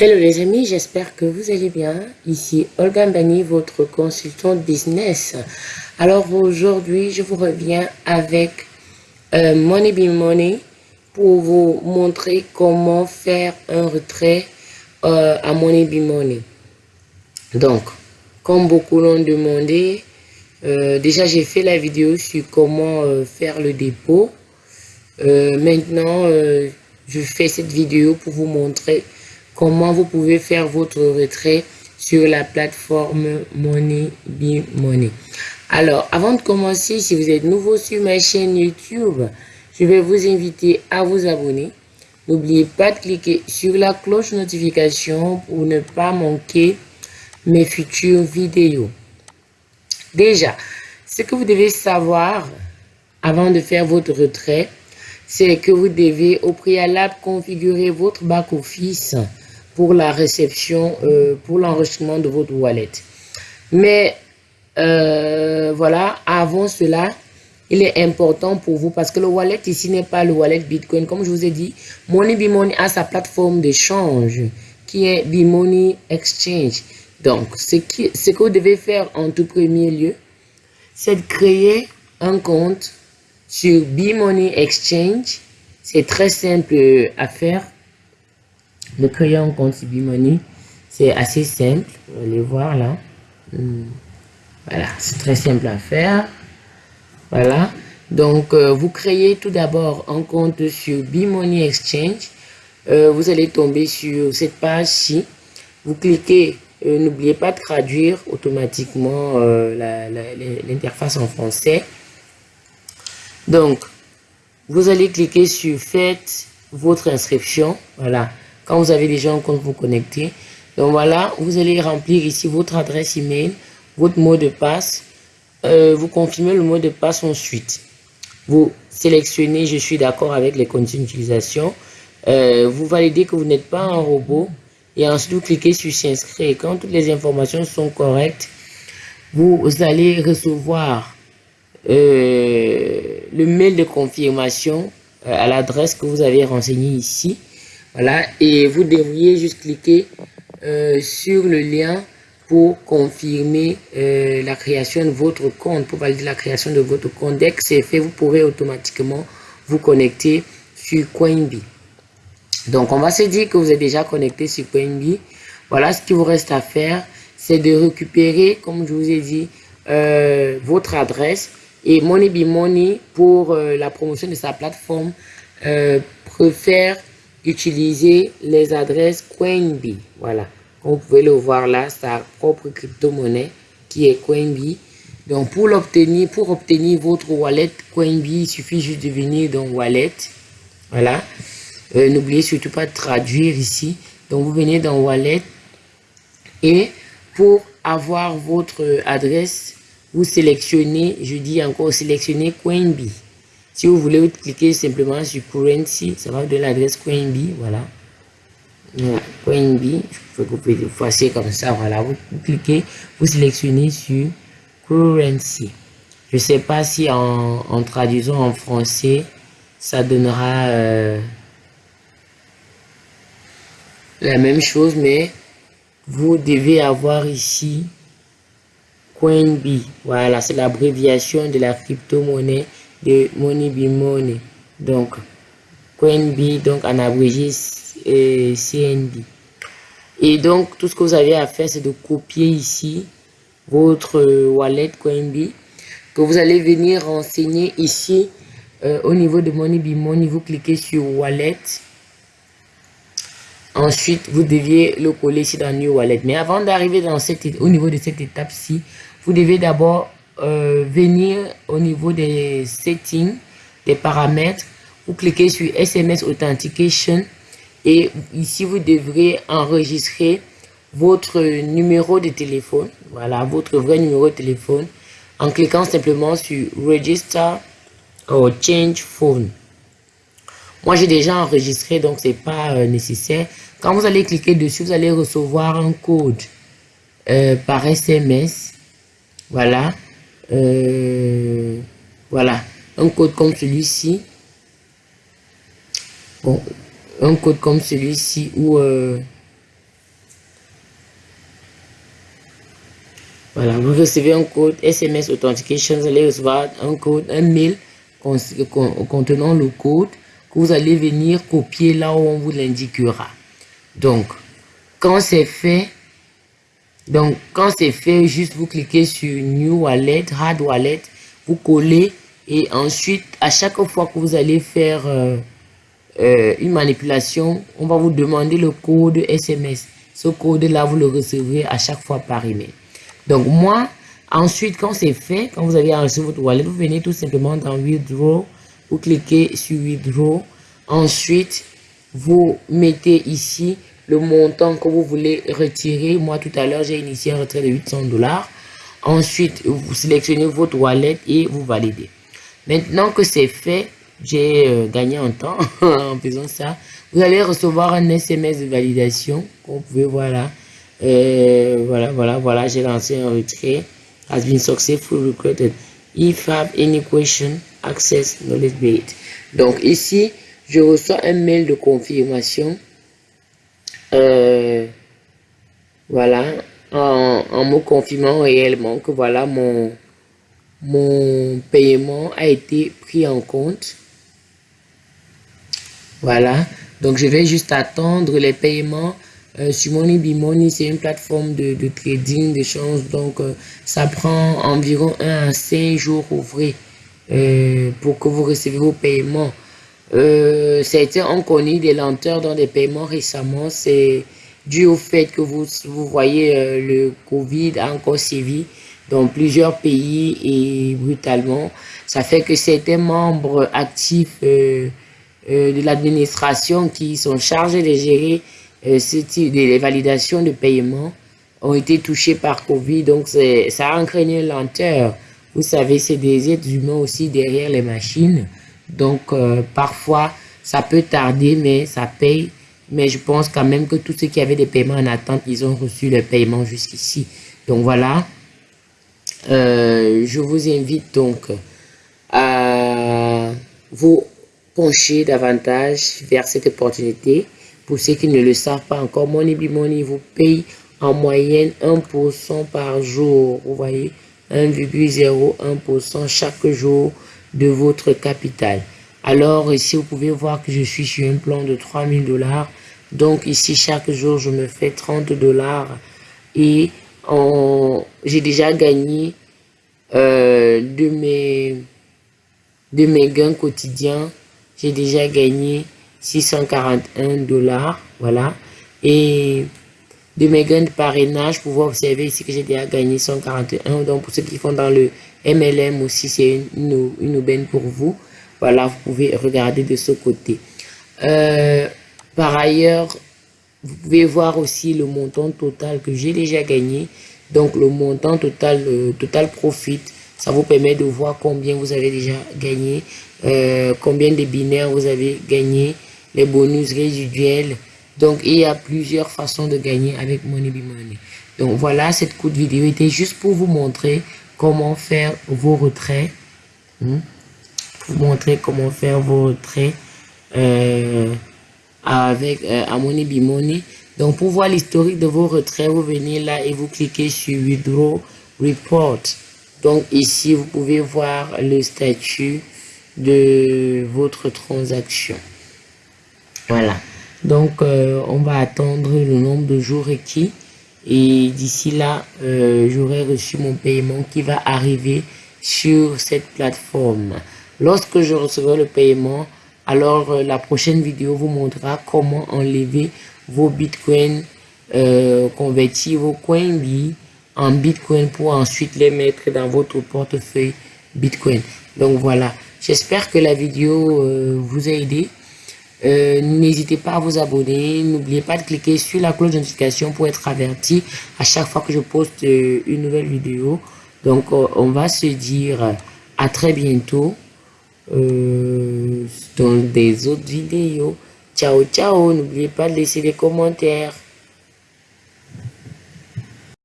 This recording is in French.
Hello les amis, j'espère que vous allez bien. Ici Olga Mbani, votre consultante business. Alors aujourd'hui, je vous reviens avec euh, Money Be Money pour vous montrer comment faire un retrait euh, à Money Be Money. Donc, comme beaucoup l'ont demandé, euh, déjà j'ai fait la vidéo sur comment faire le dépôt. maintenant, je fais cette vidéo pour vous montrer comment vous pouvez faire votre retrait sur la plateforme Money Money? Alors, avant de commencer, si vous êtes nouveau sur ma chaîne YouTube, je vais vous inviter à vous abonner. N'oubliez pas de cliquer sur la cloche notification pour ne pas manquer mes futures vidéos. Déjà, ce que vous devez savoir avant de faire votre retrait, c'est que vous devez au préalable configurer votre back-office pour la réception, euh, pour l'enregistrement de votre wallet. Mais euh, voilà, avant cela, il est important pour vous parce que le wallet ici n'est pas le wallet Bitcoin. Comme je vous ai dit, Money Money a sa plateforme d'échange qui est Money Exchange. Donc, ce, qui, ce que vous devez faire en tout premier lieu, c'est de créer un compte sur Money Exchange. C'est très simple à faire créer un compte Money, c'est assez simple. Vous allez voir là. Hmm. Voilà, c'est très simple à faire. Voilà. Donc, euh, vous créez tout d'abord un compte sur Money Exchange. Euh, vous allez tomber sur cette page-ci. Vous cliquez, euh, n'oubliez pas de traduire automatiquement l'interface en français. Donc, vous allez cliquer sur Faites votre inscription. Voilà. Quand vous avez déjà un compte, vous connectez. Donc voilà, vous allez remplir ici votre adresse email, votre mot de passe. Euh, vous confirmez le mot de passe ensuite. Vous sélectionnez « Je suis d'accord avec les conditions d'utilisation euh, Vous validez que vous n'êtes pas un robot. Et ensuite, vous cliquez sur « S'inscrire ». Quand toutes les informations sont correctes, vous allez recevoir euh, le mail de confirmation à l'adresse que vous avez renseignée ici. Voilà, et vous devriez juste cliquer euh, sur le lien pour confirmer euh, la création de votre compte, pour valider la création de votre compte. Dès que c'est fait, vous pourrez automatiquement vous connecter sur Coinbee. Donc, on va se dire que vous êtes déjà connecté sur Coinbee. Voilà, ce qu'il vous reste à faire, c'est de récupérer, comme je vous ai dit, euh, votre adresse. Et Money Money, pour la promotion de sa plateforme, préfère utiliser les adresses Coinbee. Voilà. Comme vous pouvez le voir là, sa propre crypto-monnaie qui est Coinbee. Donc, pour l'obtenir, pour obtenir votre wallet Coinbee, il suffit juste de venir dans Wallet. Voilà. Euh, n'oubliez surtout pas de traduire ici. Donc, vous venez dans Wallet. Et pour avoir votre adresse, vous sélectionnez, je dis encore, sélectionnez Coinbee. Si vous voulez, vous cliquez simplement sur Currency, ça va vous donner l'adresse Coinbee, voilà. voilà. Coinbee, je peux c'est comme ça, voilà. Vous, cliquez, vous sélectionnez sur Currency. Je ne sais pas si en, traduisant en français, ça donnera euh, la même chose, mais vous devez avoir ici Coinbee. Voilà, c'est l'abréviation de la crypto-monnaie de Money Be Money. Donc, CoinB, donc en abrégé CNB. Et donc, tout ce que vous avez à faire, c'est de copier ici votre wallet CoinB que vous allez venir renseigner ici euh, au niveau de Money Be Money. Vous cliquez sur Wallet. Ensuite, vous deviez le coller ici dans New Wallet. Mais avant d'arriver dans cette, au niveau de cette étape-ci, vous devez d'abord euh, venir au niveau des settings, des paramètres, vous cliquez sur SMS Authentication et ici vous devrez enregistrer votre numéro de téléphone, voilà, votre vrai numéro de téléphone, en cliquant simplement sur Register or Change Phone. Moi, j'ai déjà enregistré, donc c'est pas euh, nécessaire. Quand vous allez cliquer dessus, vous allez recevoir un code euh, par SMS. Voilà. Euh, voilà, un code comme celui-ci. Bon, un code comme celui-ci où... Euh, voilà, vous recevez un code SMS Authentication, vous allez recevoir un code, un mail contenant le code que vous allez venir copier là où on vous l'indiquera. Donc, quand c'est fait, donc quand c'est fait, juste vous cliquez sur New Wallet, Hard Wallet, vous collez et ensuite, à chaque fois que vous allez faire euh, euh, une manipulation, on va vous demander le code SMS. Ce code-là, vous le recevrez à chaque fois par email. Donc moi, ensuite, quand c'est fait, quand vous avez reçu votre wallet, vous venez tout simplement dans Withdraw, vous cliquez sur Withdraw. Ensuite, vous mettez ici le montant que vous voulez retirer. Moi, tout à l'heure, j'ai initié un retrait de 800 dollars. Ensuite, vous sélectionnez votre wallet et vous validez. Maintenant que c'est fait, j'ai euh, gagné un temps en faisant ça. Vous allez recevoir un SMS de validation. Vous pouvez voir là. Euh, voilà, voilà, voilà, j'ai lancé un retrait. Has been successfully recruited. If have any question, access knowledge base. Donc ici, je reçois un mail de confirmation. Euh, voilà, en, en me confirmant réellement que voilà mon, paiement a été pris en compte. Voilà, donc je vais juste attendre les paiements euh, sur Money c'est une plateforme de, de trading, d'échange. Donc, euh, ça prend environ 1 à 5 jours ouvrés pour que vous recevez vos paiements. Euh, été on connaît des lenteurs dans des paiements récemment. C'est dû au fait que vous, vous voyez le Covid a encore sévi dans plusieurs pays et brutalement. Ça fait que certains membres actifs de l'administration qui sont chargés de gérer euh, les validations de paiement ont été touchées par Covid, donc ça a entraîné une lenteur. Vous savez, c'est des êtres humains aussi derrière les machines. Donc, euh, parfois, ça peut tarder, mais ça paye. Mais je pense quand même que tous ceux qui avaient des paiements en attente, ils ont reçu le paiement jusqu'ici. Donc, voilà. Euh, je vous invite donc à vous pencher davantage vers cette opportunité. Pour ceux qui ne le savent pas encore, Money Money vous paye en moyenne 1% par jour. Vous voyez, 1,01% chaque jour de votre capital. Alors ici, vous pouvez voir que je suis sur un plan de 3000 dollars. Donc ici, chaque jour, je me fais 30 dollars. Et j'ai déjà gagné euh, de, mes, de mes gains quotidiens. J'ai déjà gagné 641 dollars, voilà. Et de mes gains de parrainage, vous pouvez observer ici que j'ai déjà gagné 141. Donc, pour ceux qui font dans le MLM aussi, c'est une, une, aubaine pour vous. Voilà, vous pouvez regarder de ce côté. Euh, par ailleurs, vous pouvez voir aussi le montant total que j'ai déjà gagné. Donc, le montant total, le total profit, ça vous permet de voir combien vous avez déjà gagné, euh, combien de binaires vous avez gagné, les bonus résiduels. Donc, il y a plusieurs façons de gagner avec Money. Donc, voilà, cette courte vidéo était juste pour vous montrer comment faire vos retraits. Hmm? Vous montrer comment faire vos retraits euh, avec euh, à Money Money. Donc, pour voir l'historique de vos retraits, vous venez là et vous cliquez sur Withdraw Report. Donc, ici, vous pouvez voir le statut de votre transaction. Voilà. Donc, euh, on va attendre le nombre de jours requis. Et d'ici là, euh, j'aurai reçu mon paiement qui va arriver sur cette plateforme. Lorsque je recevrai le paiement, alors euh, la prochaine vidéo vous montrera comment enlever vos bitcoins, convertir vos coins en bitcoin pour ensuite les mettre dans votre portefeuille bitcoin. Donc voilà, j'espère que la vidéo vous a aidé. Euh, n'hésitez pas à vous abonner. N'oubliez pas de cliquer sur la cloche de notification pour être averti à chaque fois que je poste euh, une nouvelle vidéo. Donc, euh, on va se dire à très bientôt dans des autres vidéos. Ciao, ciao. N'oubliez pas de laisser des commentaires.